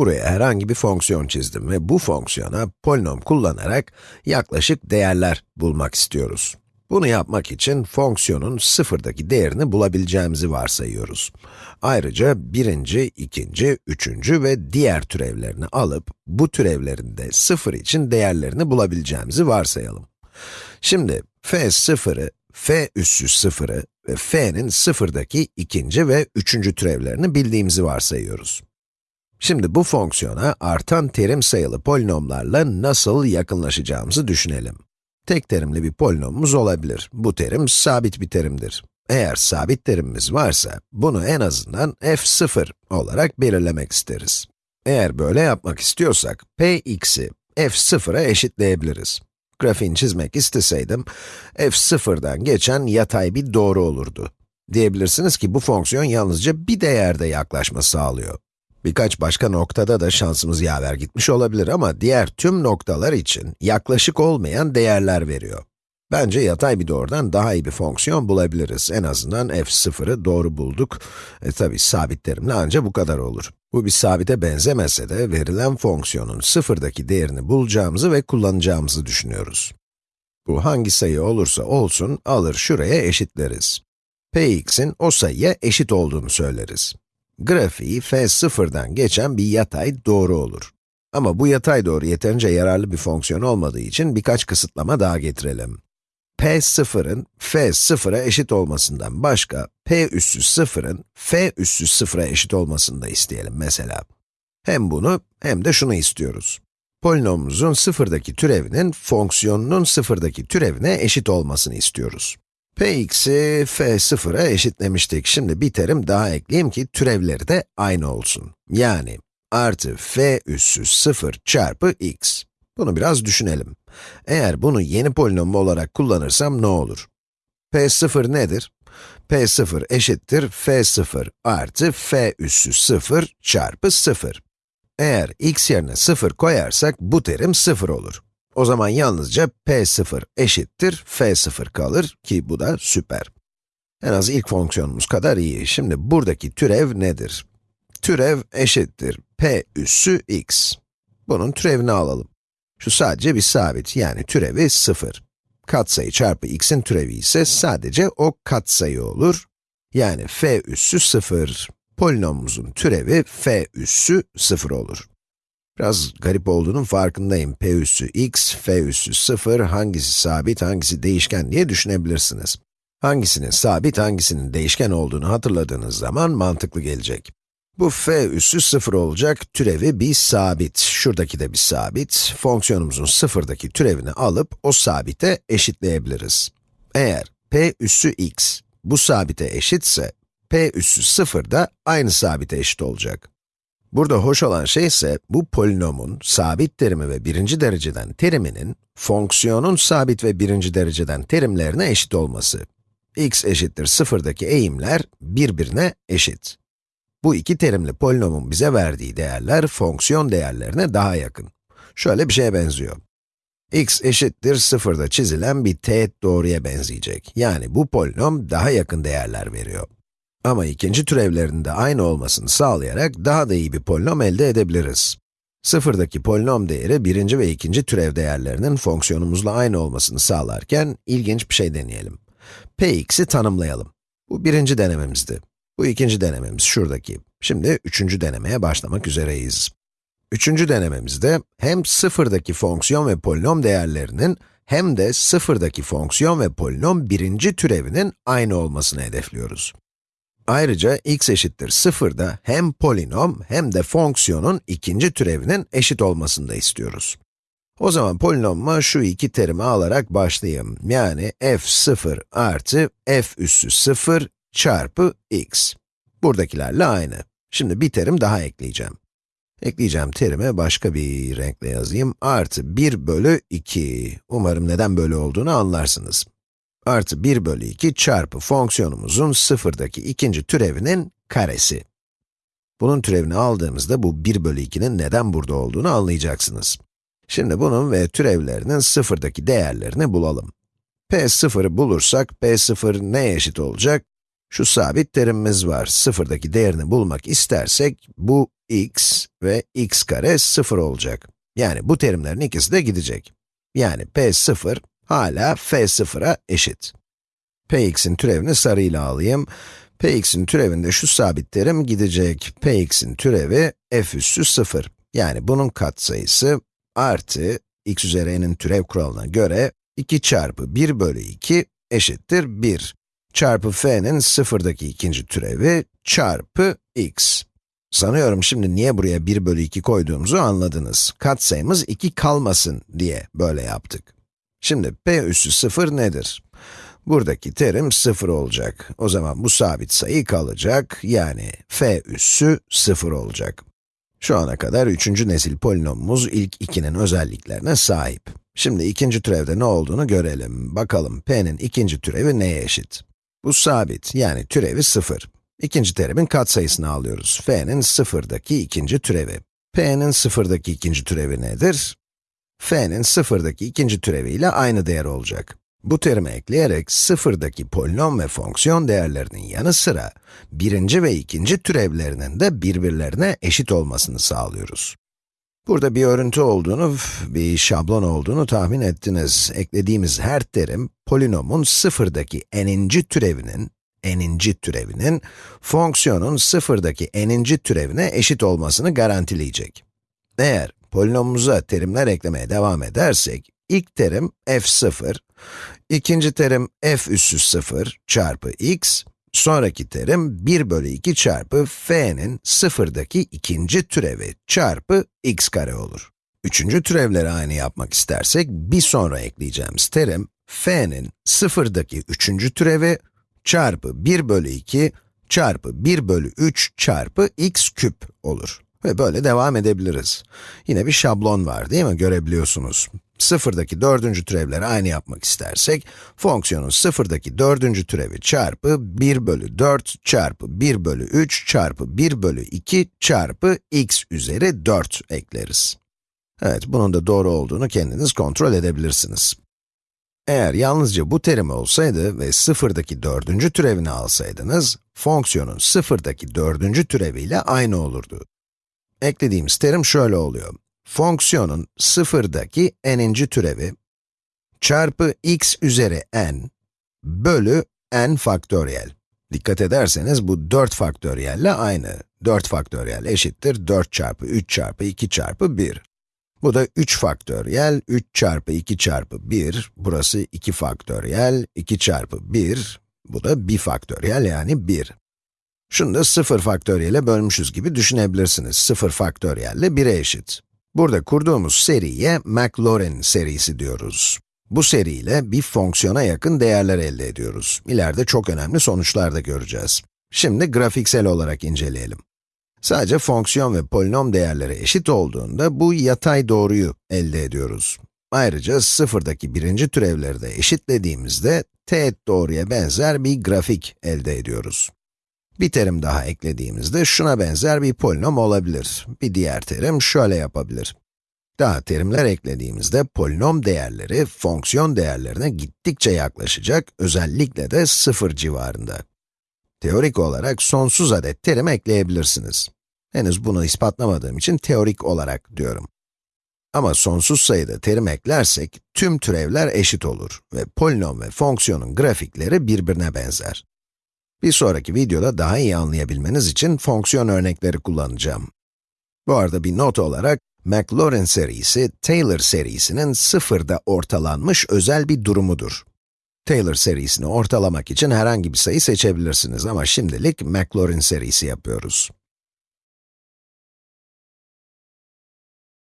Buraya herhangi bir fonksiyon çizdim ve bu fonksiyona polinom kullanarak yaklaşık değerler bulmak istiyoruz. Bunu yapmak için fonksiyonun sıfırdaki değerini bulabileceğimizi varsayıyoruz. Ayrıca birinci, ikinci, üçüncü ve diğer türevlerini alıp, bu türevlerin de sıfır için değerlerini bulabileceğimizi varsayalım. Şimdi f sıfırı, f üssü sıfırı ve f'nin sıfırdaki ikinci ve üçüncü türevlerini bildiğimizi varsayıyoruz. Şimdi bu fonksiyona artan terim sayılı polinomlarla nasıl yakınlaşacağımızı düşünelim. Tek terimli bir polinomumuz olabilir. Bu terim sabit bir terimdir. Eğer sabit terimimiz varsa, bunu en azından f0 olarak belirlemek isteriz. Eğer böyle yapmak istiyorsak, px'i f0'a eşitleyebiliriz. Grafiğini çizmek isteseydim, f0'dan geçen yatay bir doğru olurdu. Diyebilirsiniz ki bu fonksiyon yalnızca bir değerde yaklaşma sağlıyor. Birkaç başka noktada da şansımız yaver gitmiş olabilir ama diğer tüm noktalar için yaklaşık olmayan değerler veriyor. Bence yatay bir doğrudan daha iyi bir fonksiyon bulabiliriz. En azından f0'ı doğru bulduk. E tabi sabit terimle ancak bu kadar olur. Bu bir sabite benzemese de verilen fonksiyonun sıfırdaki değerini bulacağımızı ve kullanacağımızı düşünüyoruz. Bu hangi sayı olursa olsun alır şuraya eşitleriz. px'in o sayıya eşit olduğunu söyleriz. Grafiği f0'dan geçen bir yatay doğru olur. Ama bu yatay doğru yeterince yararlı bir fonksiyon olmadığı için birkaç kısıtlama daha getirelim. p0'ın f0'a eşit olmasından başka, p üssü 0'ın f üssü 0'a eşit olmasını da isteyelim mesela. Hem bunu hem de şunu istiyoruz. Polinomumuzun sıfırdaki türevinin fonksiyonunun sıfırdaki türevine eşit olmasını istiyoruz px'i f0'a eşitlemiştik. Şimdi bir terim daha ekleyeyim ki türevleri de aynı olsun. Yani artı f üssü 0 çarpı x. Bunu biraz düşünelim. Eğer bunu yeni polinom olarak kullanırsam ne olur? p0 nedir? p0 eşittir f0 artı f üssü 0 çarpı 0. Eğer x yerine 0 koyarsak bu terim 0 olur. O zaman yalnızca p0 eşittir f0 kalır ki bu da süper. En az ilk fonksiyonumuz kadar iyi. Şimdi buradaki türev nedir? Türev eşittir p üssü x. Bunun türevini alalım. Şu sadece bir sabit, yani türevi 0. Katsayı çarpı x'in türevi ise sadece o katsayı olur. Yani f üssü 0. Polinomumuzun türevi f üssü 0 olur. Biraz garip olduğunun farkındayım. p üssü x, f üssü 0, hangisi sabit, hangisi değişken diye düşünebilirsiniz. Hangisinin sabit, hangisinin değişken olduğunu hatırladığınız zaman mantıklı gelecek. Bu f üssü 0 olacak, türevi bir sabit. Şuradaki de bir sabit. Fonksiyonumuzun sıfırdaki türevini alıp o sabite eşitleyebiliriz. Eğer p üssü x bu sabite eşitse, p üssü 0 da aynı sabite eşit olacak. Burada hoş olan şey ise, bu polinomun sabit terimi ve birinci dereceden teriminin, fonksiyonun sabit ve birinci dereceden terimlerine eşit olması. x eşittir sıfırdaki eğimler birbirine eşit. Bu iki terimli polinomun bize verdiği değerler, fonksiyon değerlerine daha yakın. Şöyle bir şeye benziyor. x eşittir sıfırda çizilen bir teğet doğruya benzeyecek. Yani bu polinom daha yakın değerler veriyor. Ama ikinci türevlerinin de aynı olmasını sağlayarak daha da iyi bir polinom elde edebiliriz. Sıfırdaki polinom değeri birinci ve ikinci türev değerlerinin fonksiyonumuzla aynı olmasını sağlarken ilginç bir şey deneyelim. px'i tanımlayalım. Bu birinci denememizdi. Bu ikinci denememiz şuradaki. Şimdi üçüncü denemeye başlamak üzereyiz. Üçüncü denememizde hem sıfırdaki fonksiyon ve polinom değerlerinin hem de sıfırdaki fonksiyon ve polinom birinci türevinin aynı olmasını hedefliyoruz. Ayrıca x eşittir 0'da hem polinom hem de fonksiyonun ikinci türevinin eşit olmasını da istiyoruz. O zaman polinomuma şu iki terimi alarak başlayayım. Yani f0 artı f üssü 0 çarpı x. Buradakilerle aynı. Şimdi bir terim daha ekleyeceğim. Ekleyeceğim terime başka bir renkle yazayım. Artı 1 bölü 2. Umarım neden böyle olduğunu anlarsınız artı 1 bölü 2 çarpı fonksiyonumuzun sıfırdaki ikinci türevinin karesi. Bunun türevini aldığımızda bu 1 bölü 2'nin neden burada olduğunu anlayacaksınız. Şimdi bunun ve türevlerinin sıfırdaki değerlerini bulalım. p0'ı bulursak, p0 neye eşit olacak? Şu sabit terimimiz var. Sıfırdaki değerini bulmak istersek, bu x ve x kare 0 olacak. Yani bu terimlerin ikisi de gidecek. Yani p0 hala f0'a eşit. px'in türevini sarıyla alayım. px'in türevinde şu sabit terim gidecek. px'in türevi f üssü 0. Yani bunun katsayısı artı x üzeri n'in türev kuralına göre 2 çarpı 1 bölü 2 eşittir 1 çarpı f'nin sıfırdaki ikinci türevi çarpı x. Sanıyorum şimdi niye buraya 1 bölü 2 koyduğumuzu anladınız. Katsayımız 2 kalmasın diye böyle yaptık. Şimdi p üssü 0 nedir? Buradaki terim 0 olacak. O zaman bu sabit sayı kalacak, yani f üssü 0 olacak. Şu ana kadar üçüncü nesil polinomumuz ilk ikinin özelliklerine sahip. Şimdi ikinci türevde ne olduğunu görelim. Bakalım p'nin ikinci türevi neye eşit? Bu sabit, yani türevi 0. İkinci terimin katsayısını alıyoruz. f'nin sıfırdaki ikinci türevi. p'nin sıfırdaki ikinci türevi nedir? F'nin sıfırdaki ikinci türevi ile aynı değer olacak. Bu terimi ekleyerek sıfırdaki polinom ve fonksiyon değerlerinin yanı sıra birinci ve ikinci türevlerinin de birbirlerine eşit olmasını sağlıyoruz. Burada bir örüntü olduğunu, bir şablon olduğunu tahmin ettiniz. Eklediğimiz her terim, polinomun sıfırdaki n'inci türevinin, n'inci türevinin, fonksiyonun sıfırdaki n'inci türevine eşit olmasını garantileyecek. Eğer polinomumuza terimler eklemeye devam edersek, ilk terim f0, ikinci terim f üssü 0 çarpı x, Sonraki terim 1 bölü 2 çarpı f'nin sıfırdaki ikinci türevi çarpı x kare olur. Üçüncü türevleri aynı yapmak istersek, bir sonra ekleyeceğimiz terim, f'nin sıfırdaki üçüncü türevi çarpı 1 bölü 2 çarpı 1 bölü 3 çarpı x küp olur. Ve böyle devam edebiliriz. Yine bir şablon var değil mi? Görebiliyorsunuz. Sıfırdaki dördüncü türevleri aynı yapmak istersek, fonksiyonun sıfırdaki dördüncü türevi çarpı 1 bölü 4 çarpı 1 bölü 3 çarpı 1 bölü 2 çarpı x üzeri 4 ekleriz. Evet, bunun da doğru olduğunu kendiniz kontrol edebilirsiniz. Eğer yalnızca bu terim olsaydı ve sıfırdaki dördüncü türevini alsaydınız, fonksiyonun sıfırdaki dördüncü türeviyle aynı olurdu. Eklediğimiz terim şöyle oluyor fonksiyonun sıfırdaki n'inci türevi çarpı x üzeri n bölü n faktöriyel. Dikkat ederseniz bu 4 faktöriyelle aynı. 4 faktöriyel eşittir 4 çarpı 3 çarpı 2 çarpı 1. Bu da 3 faktöriyel, 3 çarpı 2 çarpı 1, burası 2 faktöriyel, 2 çarpı 1, bu da 1 faktöriyel yani 1. Şunu da 0 faktöriyele bölmüşüz gibi düşünebilirsiniz. 0 faktöriyelle 1'e eşit. Burada kurduğumuz seriye Maclaurin serisi diyoruz. Bu seriyle bir fonksiyona yakın değerler elde ediyoruz. İleride çok önemli sonuçlar da göreceğiz. Şimdi grafiksel olarak inceleyelim. Sadece fonksiyon ve polinom değerleri eşit olduğunda bu yatay doğruyu elde ediyoruz. Ayrıca sıfırdaki birinci türevleri de eşitlediğimizde teğet doğruya benzer bir grafik elde ediyoruz. Bir terim daha eklediğimizde şuna benzer bir polinom olabilir. Bir diğer terim şöyle yapabilir. Daha terimler eklediğimizde polinom değerleri fonksiyon değerlerine gittikçe yaklaşacak, özellikle de sıfır civarında. Teorik olarak sonsuz adet terim ekleyebilirsiniz. Henüz bunu ispatlamadığım için teorik olarak diyorum. Ama sonsuz sayıda terim eklersek, tüm türevler eşit olur ve polinom ve fonksiyonun grafikleri birbirine benzer. Bir sonraki videoda daha iyi anlayabilmeniz için fonksiyon örnekleri kullanacağım. Bu arada bir not olarak, Maclaurin serisi, Taylor serisinin sıfırda ortalanmış özel bir durumudur. Taylor serisini ortalamak için herhangi bir sayı seçebilirsiniz ama şimdilik Maclaurin serisi yapıyoruz.